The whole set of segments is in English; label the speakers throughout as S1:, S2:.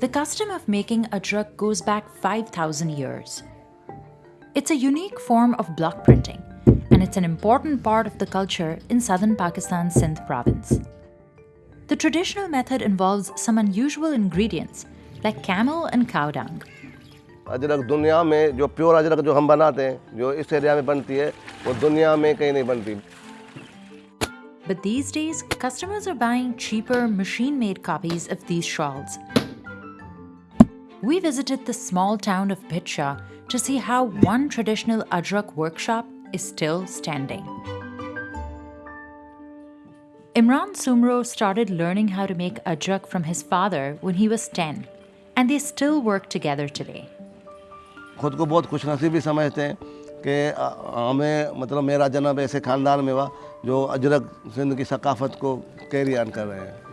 S1: The custom of making ajrak goes back 5,000 years. It's a unique form of block printing, and it's an important part of the culture in southern Pakistan's Sindh province. The traditional method involves some unusual ingredients like camel and cow dung.
S2: Ajrak दुनिया में जो pure Ajrak जो हम बनाते हैं जो इस area में बनती है वो दुनिया में कहीं नहीं बनती
S1: but these days, customers are buying cheaper machine-made copies of these shawls. We visited the small town of Bhit Shah to see how one traditional ajrak workshop is still standing. Imran Sumro started learning how to make ajrak from his father when he was 10, and they still work together today.
S2: खुद को बहुत खुशनसीब भी समझते हैं कि हमें मतलब मेरा जन्म ऐसे खानदान जो अजरक सिंध की सकाफ़त को कैरी ऑन कर रहे हैं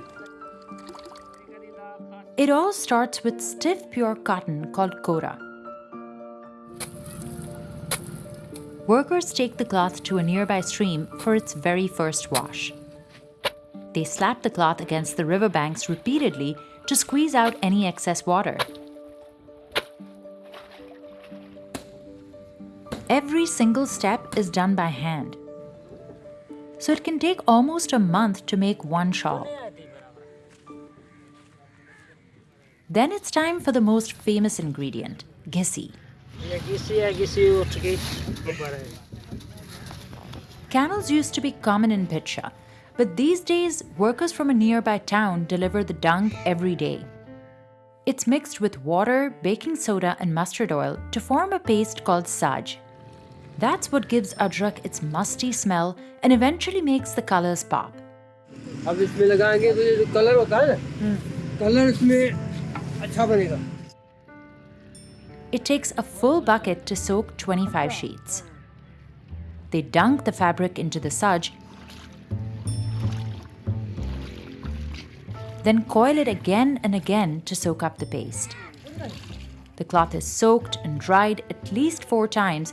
S1: It all starts with stiff pure cotton called kora. Workers take the cloth to a nearby stream for its very first wash. They slap the cloth against the riverbanks repeatedly to squeeze out any excess water. Every single step is done by hand. so it can take almost a month to make one shawl. Then it's time for the most famous ingredient,
S3: ghisi.
S1: Camels used to be common in Bhit Shah, but these days workers from a nearby town deliver the dung every day. It's mixed with water, baking soda and mustard oil to form a paste called saj, that's what gives ajrak its musty smell and eventually makes the colors pop.
S3: Hmm.
S1: It takes a full bucket to soak 25 sheets. They dunk the fabric into the saj, then coil it again and again to soak up the paste. The cloth is soaked and dried at least four times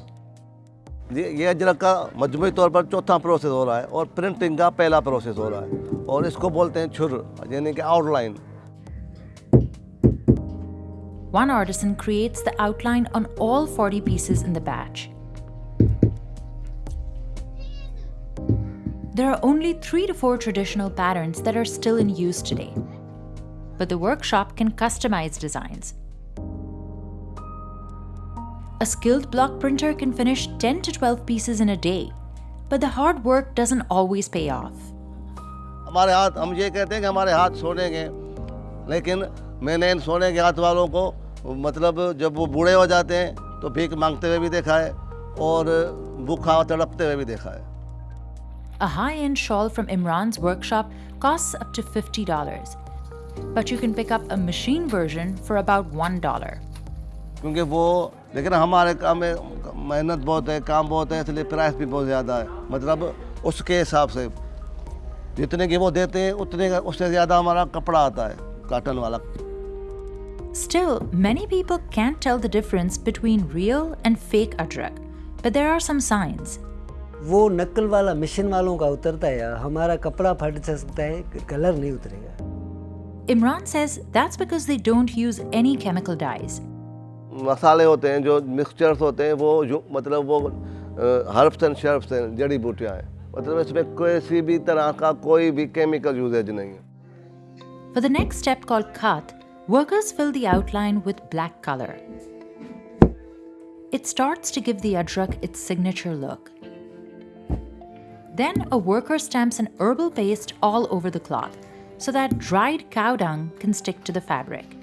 S2: ये ये अजरक का मजमूई तौर पर चौथा process हो रहा है और प्रिंटिंग का पहला प्रोसेस हो रहा है और इसको बोलते हैं छुर यानी कि outline
S1: One artisan creates the outline on all 40 pieces in the batch. There are only three to four traditional patterns that are still in use today. But the workshop can customize designs. A skilled block printer can finish 10 to 12 pieces in a day, but the hard work doesn't always pay off.
S2: हमारे हाथ हम ये कहते हैं कि हमारे हाथ सोने के लेकिन मैंने इन सोने के हाथ वालों को मतलब जब वो बूढ़े हो जाते हैं तो भीख मांगते हुए भी देखा है और भूखा तड़पते हुए भी देखा है
S1: A high end shawl from Imran's workshop costs up to $50, but you can pick up a machine version for about $1.
S2: क्योंकि वो लेकिन हमारे काम में मेहनत बहुत है काम बहुत है इसलिए प्राइस भी बहुत ज़्यादा है मतलब उसके हिसाब से जितने की वो देते हैं उतने का उससे ज़्यादा हमारा कपड़ा आता है काटन वाला
S1: Still, many people can't tell the difference between real and fake adrak, but there are some signs.
S4: वो नकल वाला मिशन वालों का उतरता है या हमारा कपड़ा फट सकता है कलर नहीं उतरेगा
S1: Imran says that's because they don't use any chemical dyes.
S2: मसाले होते हैं जो मिक्सचर्स होते हैं वो जो मतलब वो हर्ब्स एंड शर्ब्स हैं जड़ी बूटियाँ हैं मतलब इसमें किसी भी तरह का कोई भी केमिकल यूजेज नहीं है
S1: For the next step called khat, workers fill the outline with black color. It starts to give the adrak its signature look. Then a worker stamps an herbal paste all over the cloth so that dried cow dung can stick to the fabric.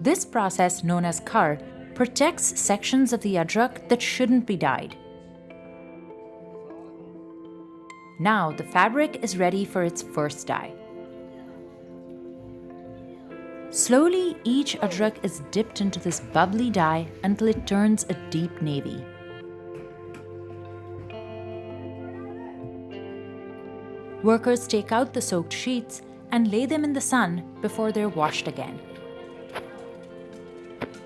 S1: This process, known as kar, protects sections of the uh, ajrak that shouldn't be dyed. Now the fabric is ready for its first dye. Slowly, each uh, ajrak is dipped into this bubbly dye until it turns a deep navy. Workers take out the soaked sheets and lay them in the sun before they're washed again.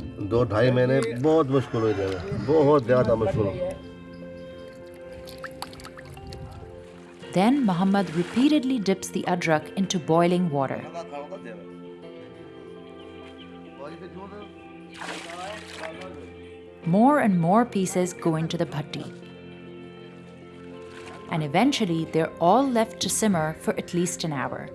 S2: दो ढाई महीने बहुत मुश्किल हुई बहुत ज़्यादा मुश्किल
S1: Then Muhammad repeatedly dips the ajrak into boiling water. More and more pieces go into the bhatti. And eventually, they're all left to simmer for at least an hour.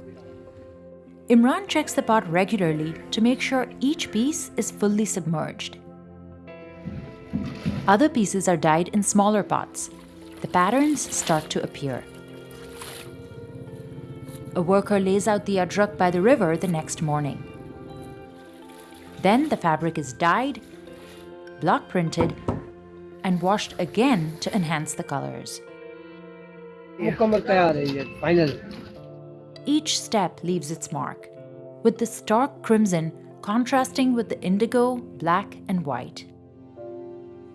S1: Imran checks the pot regularly to make sure each piece is fully submerged. Other pieces are dyed in smaller pots. The patterns start to appear. A worker lays out the ajrak by the river the next morning. Then the fabric is dyed, block printed, and washed again to enhance the colors.
S3: Yeah.
S1: Each step leaves its mark, with the stark crimson contrasting with the indigo, black, and white.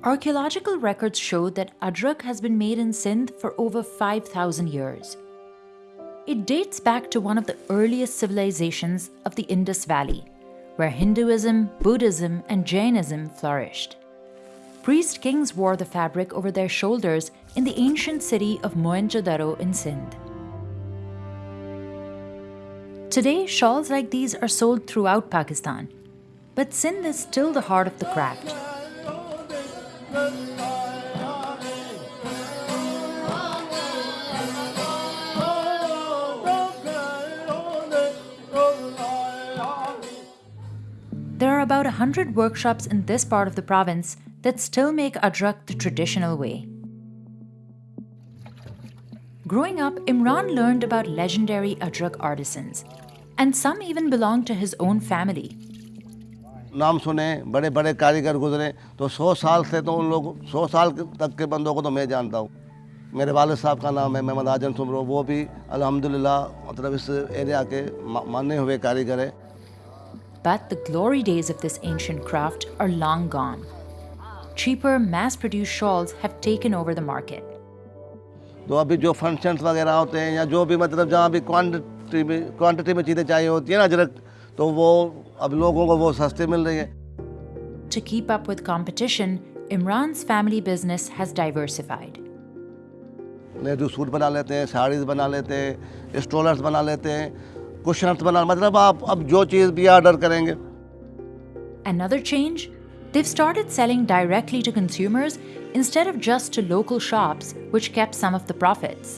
S1: Archaeological records show that ajrak has been made in Sindh for over 5,000 years. It dates back to one of the earliest civilizations of the Indus Valley, where Hinduism, Buddhism, and Jainism flourished. Priest kings wore the fabric over their shoulders in the ancient city of Mohenjo-daro in Sindh. Today, shawls like these are sold throughout Pakistan, but Sindh is still the heart of the craft. There are about 100 workshops in this part of the province that still make ajrak the traditional way. Growing up, Imran learned about legendary adrak artisans, and some even belonged to his own family.
S2: नाम सुने बड़े बड़े कारीगर गुजरे तो सौ साल से तो उन लोग सौ साल तक के बंदों को तो मैं जानता हूँ मेरे वालिद साहब का नाम है मोहम्मद आजम सुमरो वो भी अल्हम्दुलिल्लाह मतलब इस एरिया के मा- माने हुए कारीगर है
S1: But the glory days of this ancient craft are long gone. Cheaper, mass produced shawls have taken over the market.
S2: तो अभी जो फ़ंक्शंस वगैरह होते हैं या जो भी मतलब जहाँ भी क्वांटिटी में क्वांटिटी में चीज़ें चाहिए होती है ना अजरक तो वो अब लोगों को वो सस्ते मिल रही है
S1: To keep up with competition, Imran's family business has diversified.
S2: Nehru suit बना लेते हैं साड़ीज बना लेते हैं स्टोलर्स बना लेते हैं कुशन्स बना मतलब आप अब जो चीज़ भी ऑर्डर करेंगे
S1: Another change? They've started selling directly to consumers instead of just to local shops, which kept some of the profits.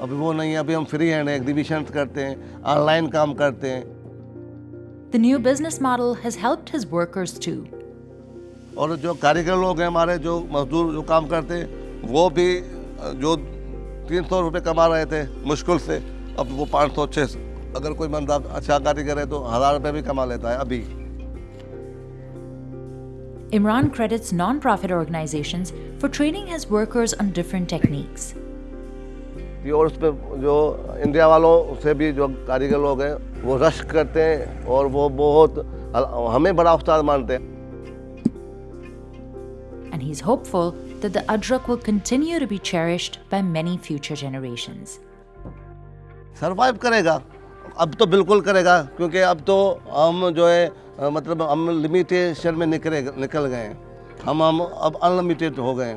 S2: अभी वो नहीं है अभी हम फ्री हैंड एग्जीबिशन करते हैं ऑनलाइन काम करते हैं
S1: The new business model has helped his workers too.
S2: और जो कारीगर लोग हैं हमारे जो मजदूर जो काम करते हैं वो भी अ, जो तीन सौ रुपये कमा रहे थे मुश्किल से अब वो पाँच सौ छः सौ अगर कोई बंदा अच्छा कारीगर है तो हज़ार रुपये भी कमा लेता है अभी
S1: Imran credits non-profit organizations for training his workers on different techniques.
S2: और उस जो इंडिया वालों से भी जो कारीगर लोग हैं वो रश करते हैं और वो बहुत हमें बड़ा उस्ताद मानते हैं
S1: And he's hopeful that the ajrak will continue to be cherished by many future generations.
S2: Survive, करेगा अब तो बिल्कुल करेगा, क्योंकि अब तो हम जो है मतलब हम लिमिटेशन में निकले निकल गए हम हम अब अनलिमिटेड हो गए